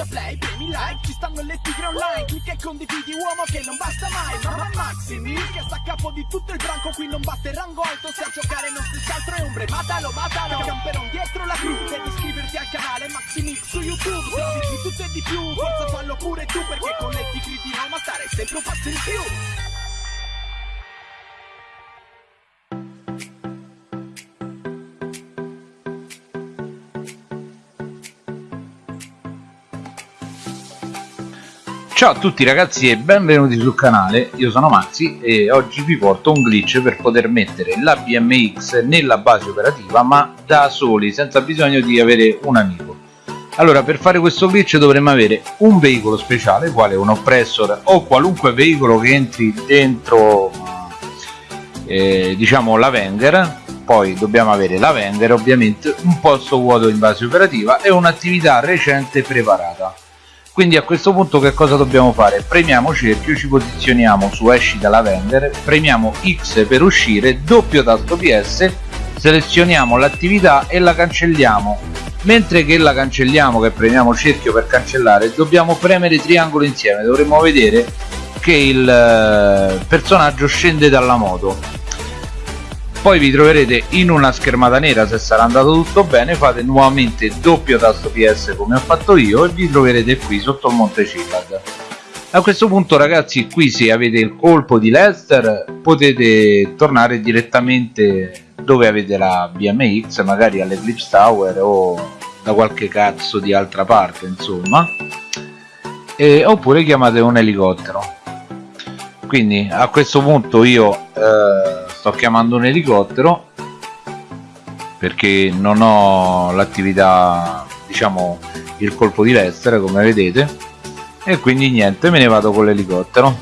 schiaccia play, premi like Ci stanno le tigre online Clicca e condividi uomo che non basta mai Mamma Maximi che sta a capo di tutto il branco Qui non basta il rango alto Se a giocare non striscia altro è ombre Matalo, matalo Camperon dietro la crew Devi iscriverti al canale Maximix su YouTube Se di tutto e di più Forza fallo pure tu Perché con le tigre di Roma stare sempre un passo in più Ciao a tutti ragazzi e benvenuti sul canale, io sono Maxi e oggi vi porto un glitch per poter mettere la BMX nella base operativa ma da soli, senza bisogno di avere un amico. Allora per fare questo glitch dovremmo avere un veicolo speciale, quale un oppressor o qualunque veicolo che entri dentro eh, diciamo la Wenger. Poi dobbiamo avere la Wenger ovviamente un posto vuoto in base operativa e un'attività recente preparata quindi a questo punto che cosa dobbiamo fare? premiamo cerchio, ci posizioniamo su esci dalla vendere, premiamo X per uscire, doppio tasto PS, selezioniamo l'attività e la cancelliamo. Mentre che la cancelliamo, che premiamo cerchio per cancellare, dobbiamo premere triangolo insieme, dovremmo vedere che il eh, personaggio scende dalla moto poi vi troverete in una schermata nera se sarà andato tutto bene fate nuovamente doppio tasto PS come ho fatto io e vi troverete qui sotto il monte Cillad a questo punto ragazzi qui se avete il colpo di Lester potete tornare direttamente dove avete la BMX magari all'Eclipse Tower o da qualche cazzo di altra parte insomma. E, oppure chiamate un elicottero. Quindi a questo punto io eh, sto chiamando un elicottero perché non ho l'attività diciamo il colpo di Lester come vedete e quindi niente me ne vado con l'elicottero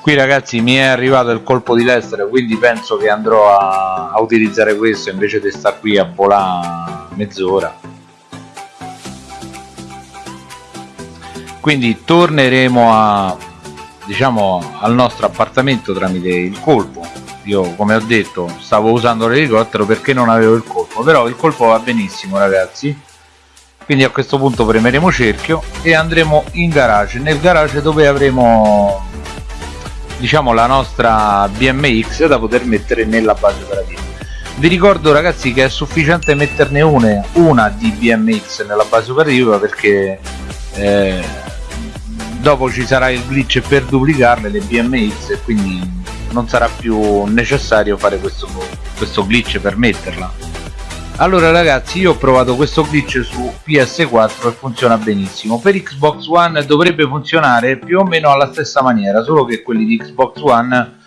qui ragazzi mi è arrivato il colpo di Lester quindi penso che andrò a, a utilizzare questo invece di stare qui a volare mezz'ora. Quindi torneremo a diciamo al nostro appartamento tramite il colpo. Io come ho detto stavo usando l'elicottero perché non avevo il colpo però il colpo va benissimo ragazzi. Quindi a questo punto premeremo cerchio e andremo in garage nel garage dove avremo diciamo la nostra BMX da poter mettere nella base operativa. Vi ricordo ragazzi che è sufficiente metterne una, una di BMX nella base operativa perché eh, dopo ci sarà il glitch per duplicarle le BMX e quindi non sarà più necessario fare questo, questo glitch per metterla allora ragazzi io ho provato questo glitch su PS4 e funziona benissimo. Per Xbox One dovrebbe funzionare più o meno alla stessa maniera solo che quelli di Xbox One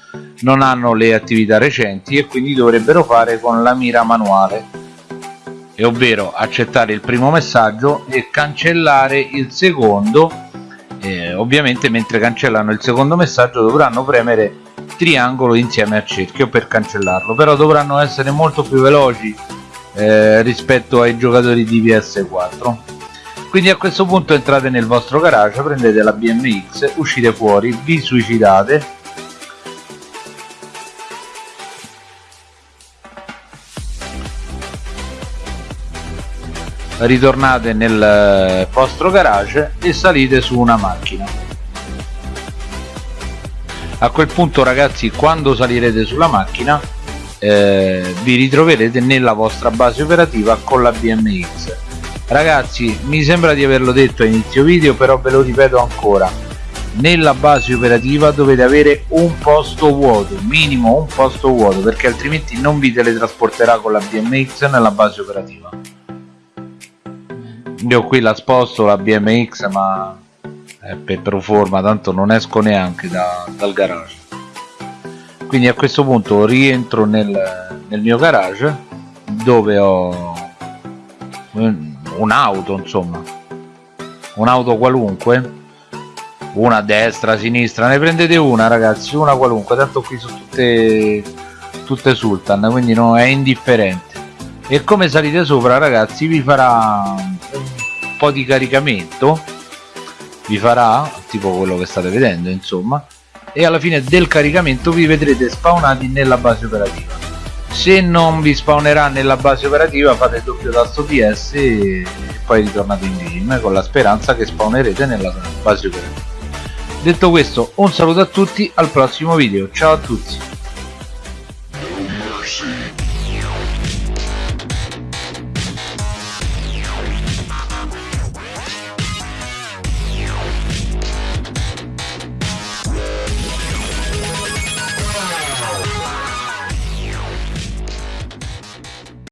non hanno le attività recenti e quindi dovrebbero fare con la mira manuale. E ovvero accettare il primo messaggio e cancellare il secondo. Eh, ovviamente mentre cancellano il secondo messaggio dovranno premere triangolo insieme a cerchio per cancellarlo. Però dovranno essere molto più veloci eh, rispetto ai giocatori di PS4 quindi a questo punto entrate nel vostro garage prendete la BMX uscite fuori vi suicidate. Ritornate nel eh, vostro garage e salite su una macchina. A quel punto ragazzi quando salirete sulla macchina eh, vi ritroverete nella vostra base operativa con la BMX ragazzi mi sembra di averlo detto a inizio video però ve lo ripeto ancora. Nella base operativa dovete avere un posto vuoto minimo un posto vuoto perché altrimenti non vi teletrasporterà con la BMX nella base operativa. Io qui la sposto la BMX ma è per pro forma tanto non esco neanche da, dal garage quindi a questo punto rientro nel, nel mio garage dove ho un'auto insomma. Un'auto qualunque. Una a destra, a sinistra, ne prendete una ragazzi, una qualunque, tanto qui sono tutte, tutte sultan, quindi no, è indifferente. E come salite sopra ragazzi vi farà un po' di caricamento, vi farà tipo quello che state vedendo insomma, e alla fine del caricamento vi vedrete spawnati nella base operativa. Se non vi spawnerà nella base operativa fate il doppio tasto PS e poi ritornate in game con la speranza che spawnerete nella base operativa. Detto questo un saluto a tutti al prossimo video. Ciao a tutti